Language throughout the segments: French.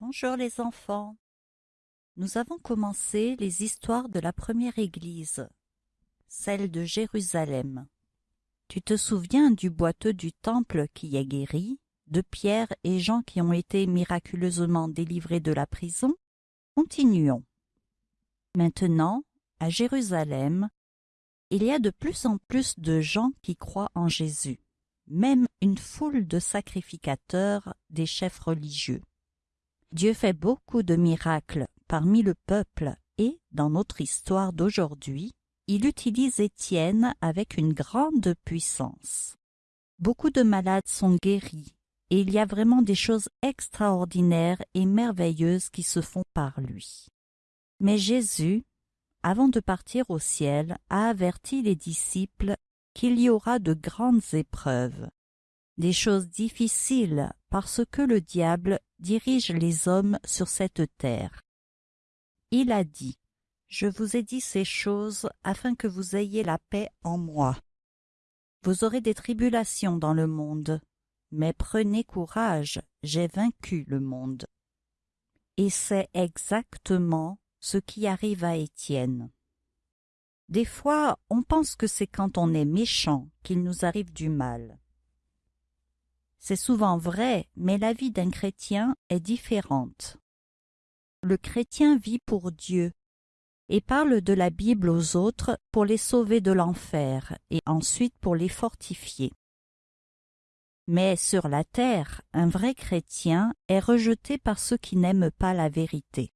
Bonjour les enfants. Nous avons commencé les histoires de la première église, celle de Jérusalem. Tu te souviens du boiteux du temple qui est guéri, de Pierre et Jean qui ont été miraculeusement délivrés de la prison? Continuons. Maintenant, à Jérusalem, il y a de plus en plus de gens qui croient en Jésus, même une foule de sacrificateurs des chefs religieux. Dieu fait beaucoup de miracles parmi le peuple et, dans notre histoire d'aujourd'hui, il utilise Étienne avec une grande puissance. Beaucoup de malades sont guéris et il y a vraiment des choses extraordinaires et merveilleuses qui se font par lui. Mais Jésus, avant de partir au ciel, a averti les disciples qu'il y aura de grandes épreuves, des choses difficiles parce que le diable dirige les hommes sur cette terre. Il a dit, Je vous ai dit ces choses afin que vous ayez la paix en moi. Vous aurez des tribulations dans le monde, mais prenez courage, j'ai vaincu le monde. Et c'est exactement ce qui arrive à Étienne. Des fois, on pense que c'est quand on est méchant qu'il nous arrive du mal. C'est souvent vrai, mais la vie d'un chrétien est différente. Le chrétien vit pour Dieu et parle de la Bible aux autres pour les sauver de l'enfer et ensuite pour les fortifier. Mais sur la terre, un vrai chrétien est rejeté par ceux qui n'aiment pas la vérité.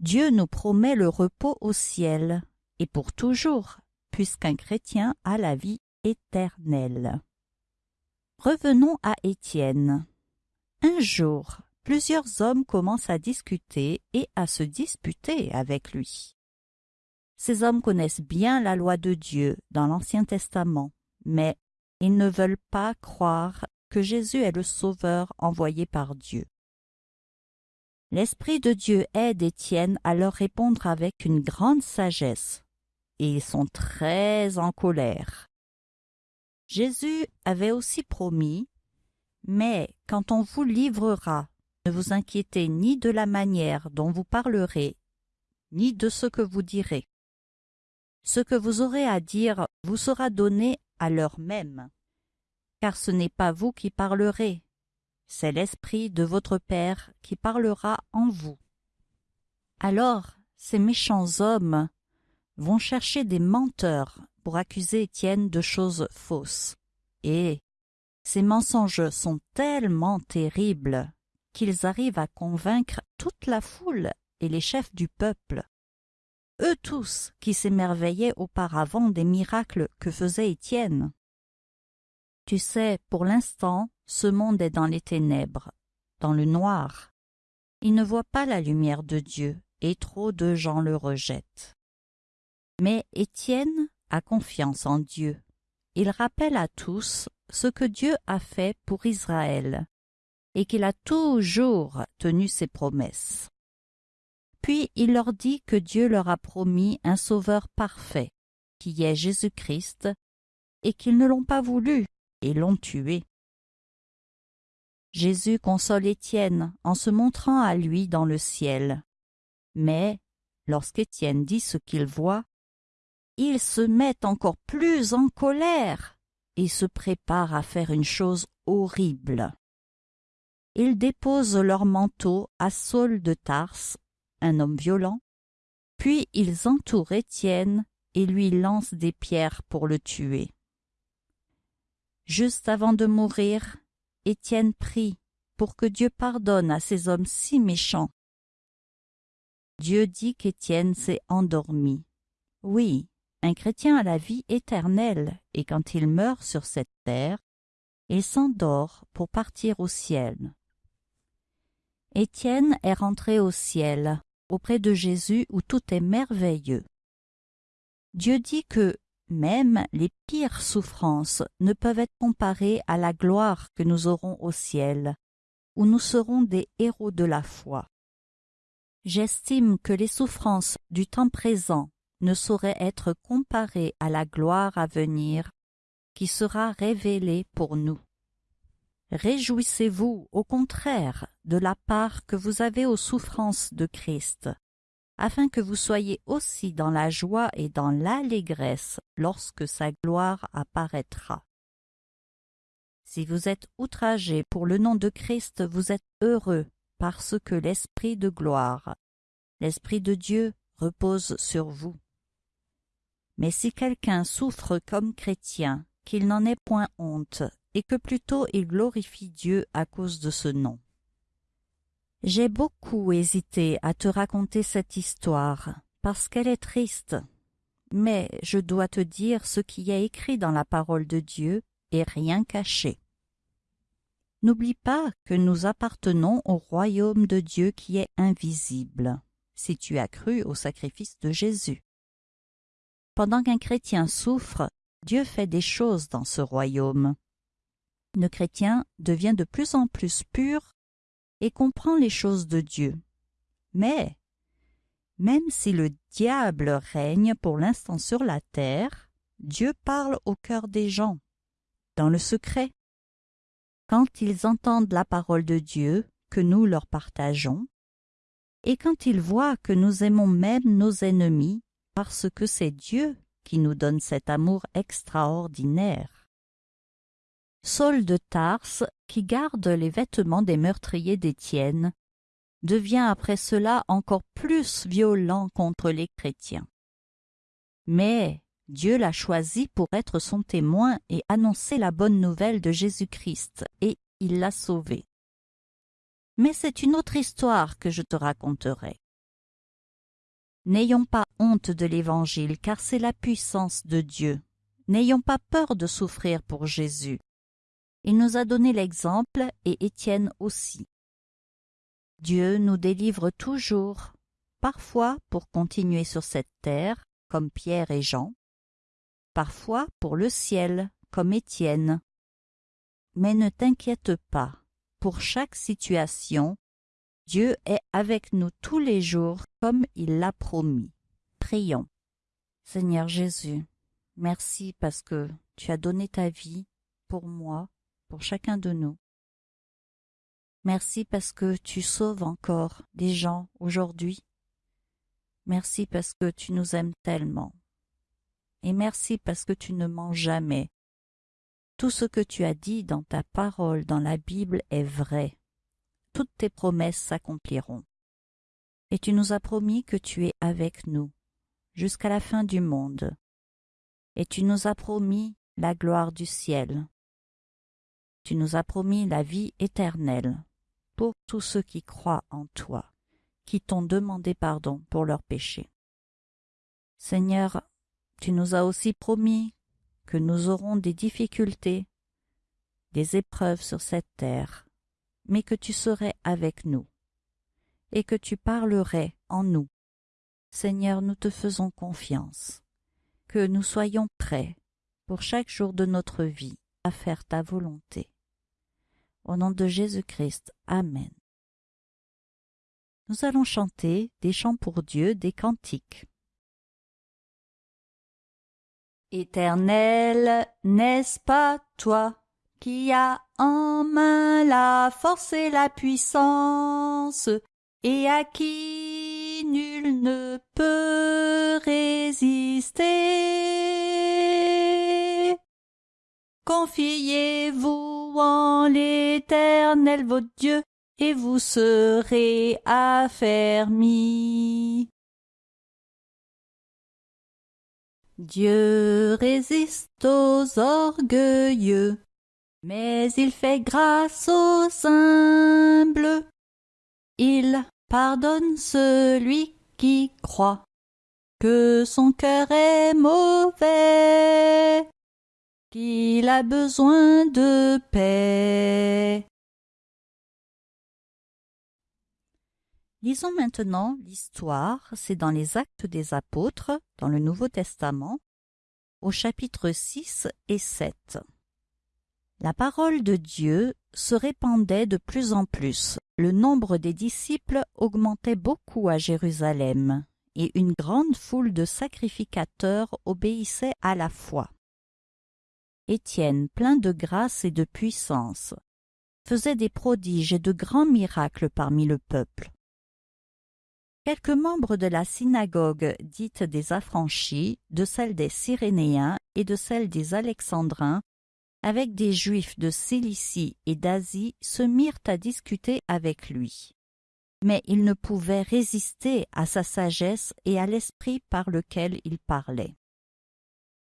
Dieu nous promet le repos au ciel, et pour toujours, puisqu'un chrétien a la vie éternelle. Revenons à Étienne. Un jour, plusieurs hommes commencent à discuter et à se disputer avec lui. Ces hommes connaissent bien la loi de Dieu dans l'Ancien Testament, mais ils ne veulent pas croire que Jésus est le Sauveur envoyé par Dieu. L'Esprit de Dieu aide Étienne à leur répondre avec une grande sagesse, et ils sont très en colère. Jésus avait aussi promis Mais quand on vous livrera, ne vous inquiétez ni de la manière dont vous parlerez, ni de ce que vous direz. Ce que vous aurez à dire vous sera donné à l'heure même, car ce n'est pas vous qui parlerez, c'est l'Esprit de votre Père qui parlera en vous. Alors ces méchants hommes vont chercher des menteurs pour accuser Étienne de choses fausses. Et ces mensonges sont tellement terribles qu'ils arrivent à convaincre toute la foule et les chefs du peuple. Eux tous qui s'émerveillaient auparavant des miracles que faisait Étienne. Tu sais, pour l'instant, ce monde est dans les ténèbres, dans le noir. Il ne voit pas la lumière de Dieu, et trop de gens le rejettent. Mais Étienne confiance en Dieu. Il rappelle à tous ce que Dieu a fait pour Israël et qu'il a toujours tenu ses promesses. Puis il leur dit que Dieu leur a promis un Sauveur parfait, qui est Jésus-Christ, et qu'ils ne l'ont pas voulu et l'ont tué. Jésus console Étienne en se montrant à lui dans le ciel. Mais, lorsqu'Étienne dit ce qu'il voit, ils se mettent encore plus en colère et se préparent à faire une chose horrible. Ils déposent leur manteau à Saul de Tarse, un homme violent, puis ils entourent Étienne et lui lancent des pierres pour le tuer. Juste avant de mourir, Étienne prie pour que Dieu pardonne à ces hommes si méchants. Dieu dit qu'Étienne s'est endormi. Oui, un chrétien a la vie éternelle, et quand il meurt sur cette terre, il s'endort pour partir au ciel. Étienne est rentré au ciel, auprès de Jésus où tout est merveilleux. Dieu dit que même les pires souffrances ne peuvent être comparées à la gloire que nous aurons au ciel, où nous serons des héros de la foi. J'estime que les souffrances du temps présent ne saurait être comparé à la gloire à venir qui sera révélée pour nous. Réjouissez-vous, au contraire, de la part que vous avez aux souffrances de Christ, afin que vous soyez aussi dans la joie et dans l'allégresse lorsque sa gloire apparaîtra. Si vous êtes outragés pour le nom de Christ, vous êtes heureux, parce que l'Esprit de gloire, l'Esprit de Dieu repose sur vous. Mais si quelqu'un souffre comme chrétien, qu'il n'en ait point honte, et que plutôt il glorifie Dieu à cause de ce nom. J'ai beaucoup hésité à te raconter cette histoire, parce qu'elle est triste, mais je dois te dire ce qui est écrit dans la parole de Dieu et rien caché. N'oublie pas que nous appartenons au royaume de Dieu qui est invisible, si tu as cru au sacrifice de Jésus. Pendant qu'un chrétien souffre, Dieu fait des choses dans ce royaume le chrétien devient de plus en plus pur et comprend les choses de Dieu. Mais, même si le diable règne pour l'instant sur la terre, Dieu parle au cœur des gens, dans le secret. Quand ils entendent la parole de Dieu que nous leur partageons, et quand ils voient que nous aimons même nos ennemis parce que c'est Dieu qui nous donne cet amour extraordinaire. Saul de Tarse, qui garde les vêtements des meurtriers d'Étienne, devient après cela encore plus violent contre les chrétiens. Mais Dieu l'a choisi pour être son témoin et annoncer la bonne nouvelle de Jésus-Christ, et il l'a sauvé. Mais c'est une autre histoire que je te raconterai. N'ayons pas honte de l'Évangile, car c'est la puissance de Dieu. N'ayons pas peur de souffrir pour Jésus. Il nous a donné l'exemple et Étienne aussi. Dieu nous délivre toujours, parfois pour continuer sur cette terre, comme Pierre et Jean, parfois pour le ciel, comme Étienne. Mais ne t'inquiète pas, pour chaque situation, Dieu est avec nous tous les jours comme il l'a promis. Prions. Seigneur Jésus, merci parce que tu as donné ta vie pour moi pour chacun de nous. Merci parce que tu sauves encore des gens aujourd'hui. Merci parce que tu nous aimes tellement. Et merci parce que tu ne mens jamais. Tout ce que tu as dit dans ta parole dans la Bible est vrai. Toutes tes promesses s'accompliront. Et tu nous as promis que tu es avec nous jusqu'à la fin du monde. Et tu nous as promis la gloire du ciel tu nous as promis la vie éternelle pour tous ceux qui croient en toi, qui t'ont demandé pardon pour leurs péchés. Seigneur, tu nous as aussi promis que nous aurons des difficultés, des épreuves sur cette terre, mais que tu serais avec nous et que tu parlerais en nous. Seigneur, nous te faisons confiance, que nous soyons prêts pour chaque jour de notre vie à faire ta volonté. Au nom de Jésus-Christ. Amen. Nous allons chanter des chants pour Dieu, des cantiques. Éternel, n'est-ce pas toi qui as en main la force et la puissance, et à qui nul ne peut résister Confiez-vous en l'Éternel votre Dieu, et vous serez affermis. Dieu résiste aux orgueilleux, mais il fait grâce aux humbles. Il pardonne celui qui croit que son cœur est mauvais qu'il a besoin de paix. Lisons maintenant l'histoire, c'est dans les Actes des Apôtres, dans le Nouveau Testament, au chapitre 6 et 7. La parole de Dieu se répandait de plus en plus. Le nombre des disciples augmentait beaucoup à Jérusalem, et une grande foule de sacrificateurs obéissait à la foi. Étienne, plein de grâce et de puissance, faisait des prodiges et de grands miracles parmi le peuple. Quelques membres de la synagogue dite des affranchis, de celle des Cyrénéens et de celle des Alexandrins, avec des Juifs de Cilicie et d'Asie, se mirent à discuter avec lui. Mais ils ne pouvaient résister à sa sagesse et à l'esprit par lequel il parlait.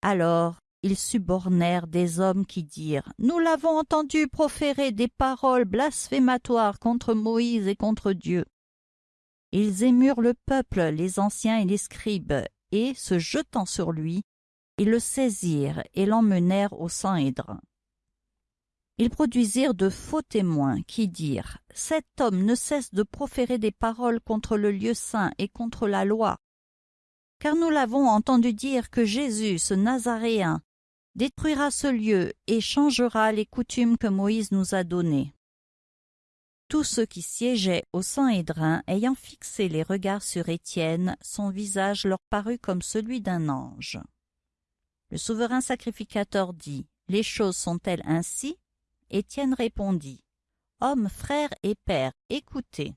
Alors ils subornèrent des hommes qui dirent « Nous l'avons entendu proférer des paroles blasphématoires contre Moïse et contre Dieu. » Ils émurent le peuple, les anciens et les scribes, et, se jetant sur lui, ils le saisirent et l'emmenèrent au Sanhédrin. Ils produisirent de faux témoins qui dirent « Cet homme ne cesse de proférer des paroles contre le lieu saint et contre la loi. Car nous l'avons entendu dire que Jésus, ce Nazaréen, détruira ce lieu et changera les coutumes que Moïse nous a données. Tous ceux qui siégeaient au Sanhédrin, ayant fixé les regards sur Étienne, son visage leur parut comme celui d'un ange. Le souverain sacrificateur dit « Les choses sont-elles ainsi ?» Étienne répondit « Hommes, frères et pères, écoutez.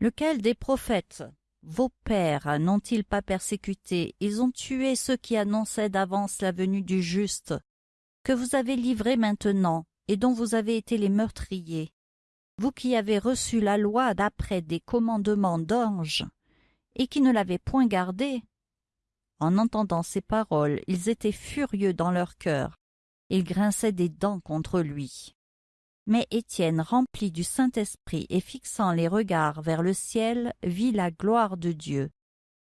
Lequel des prophètes, vos pères, n'ont-ils pas persécuté? Ils ont tué ceux qui annonçaient d'avance la venue du juste, que vous avez livré maintenant, et dont vous avez été les meurtriers vous qui avez reçu la loi d'après des commandements d'anges, et qui ne l'avez point gardée. En entendant ces paroles, ils étaient furieux dans leur cœur, ils grinçaient des dents contre lui. Mais Étienne, rempli du Saint-Esprit et fixant les regards vers le ciel, vit la gloire de Dieu,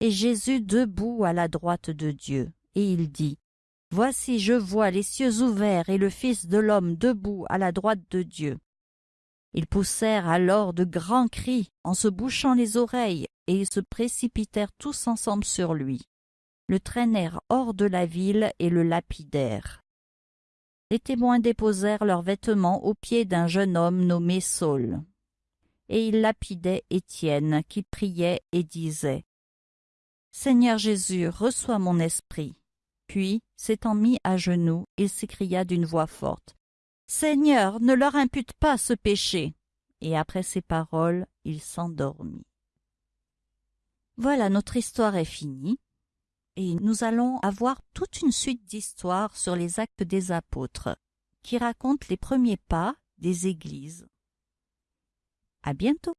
et Jésus debout à la droite de Dieu, et il dit, Voici je vois les cieux ouverts et le Fils de l'homme debout à la droite de Dieu. Ils poussèrent alors de grands cris en se bouchant les oreilles, et ils se précipitèrent tous ensemble sur lui, le traînèrent hors de la ville et le lapidèrent. Les témoins déposèrent leurs vêtements aux pieds d'un jeune homme nommé Saul. Et ils lapidaient Étienne, qui priait et disait Seigneur Jésus, reçois mon esprit. Puis, s'étant mis à genoux, il s'écria d'une voix forte Seigneur, ne leur impute pas ce péché. Et après ces paroles, il s'endormit. Voilà, notre histoire est finie. Et nous allons avoir toute une suite d'histoires sur les actes des apôtres, qui racontent les premiers pas des églises. À bientôt.